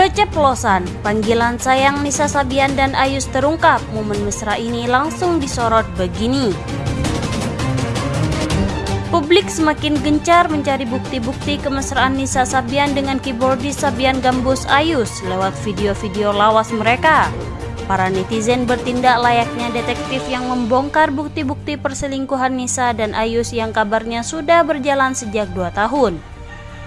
Keceplosan, panggilan sayang Nisa Sabian dan Ayus terungkap. Momen mesra ini langsung disorot begini. Publik semakin gencar mencari bukti-bukti kemesraan Nisa Sabian dengan keyboardis Sabian Gambus Ayus lewat video-video lawas mereka. Para netizen bertindak layaknya detektif yang membongkar bukti-bukti perselingkuhan Nisa dan Ayus yang kabarnya sudah berjalan sejak dua tahun.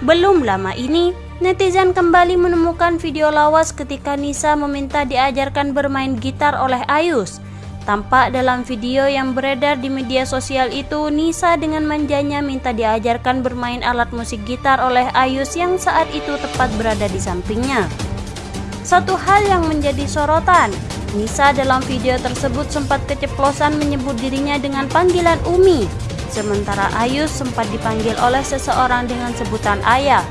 Belum lama ini, netizen kembali menemukan video lawas ketika Nisa meminta diajarkan bermain gitar oleh Ayus. Tampak dalam video yang beredar di media sosial itu, Nisa dengan manjanya minta diajarkan bermain alat musik gitar oleh Ayus yang saat itu tepat berada di sampingnya. Satu hal yang menjadi sorotan, Nisa dalam video tersebut sempat keceplosan menyebut dirinya dengan panggilan Umi, sementara Ayus sempat dipanggil oleh seseorang dengan sebutan ayah.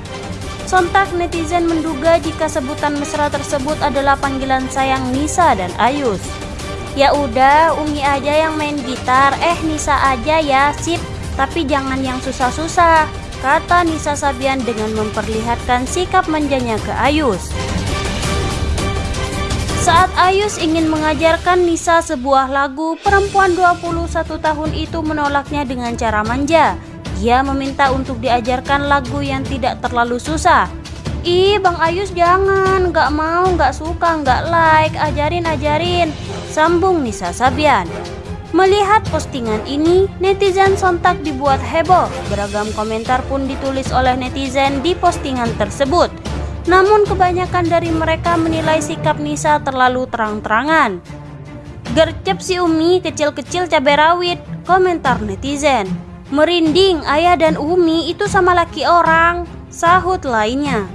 Sontak netizen menduga jika sebutan mesra tersebut adalah panggilan sayang Nisa dan Ayus. Ya udah, Umi aja yang main gitar, eh Nisa aja ya, sip, tapi jangan yang susah-susah, kata Nisa Sabian dengan memperlihatkan sikap manjanya ke Ayus. Saat Ayus ingin mengajarkan Nisa sebuah lagu, perempuan 21 tahun itu menolaknya dengan cara manja. Dia meminta untuk diajarkan lagu yang tidak terlalu susah. Ih, Bang Ayus jangan, gak mau, gak suka, gak like, ajarin, ajarin. Sambung Nisa Sabian. Melihat postingan ini, netizen sontak dibuat heboh. Beragam komentar pun ditulis oleh netizen di postingan tersebut. Namun kebanyakan dari mereka menilai sikap Nisa terlalu terang-terangan. Gercep si Umi kecil-kecil cabai rawit, komentar netizen. Merinding, ayah dan Umi itu sama laki orang, sahut lainnya.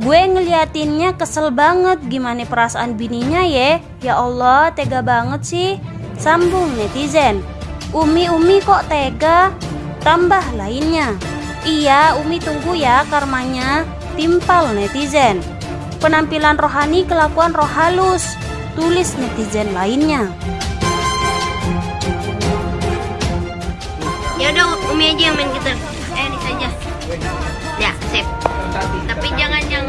Gue ngeliatinnya kesel banget gimana perasaan bininya ya. Ya Allah, tega banget sih. Sambung netizen. Umi-umi kok tega? Tambah lainnya. Iya, Umi tunggu ya karmanya. Timpal netizen. Penampilan rohani kelakuan roh halus. Tulis netizen lainnya. Ya udah Umi aja yang main gitar. Eh, ini saja. Ya, sip. Tapi jangan yang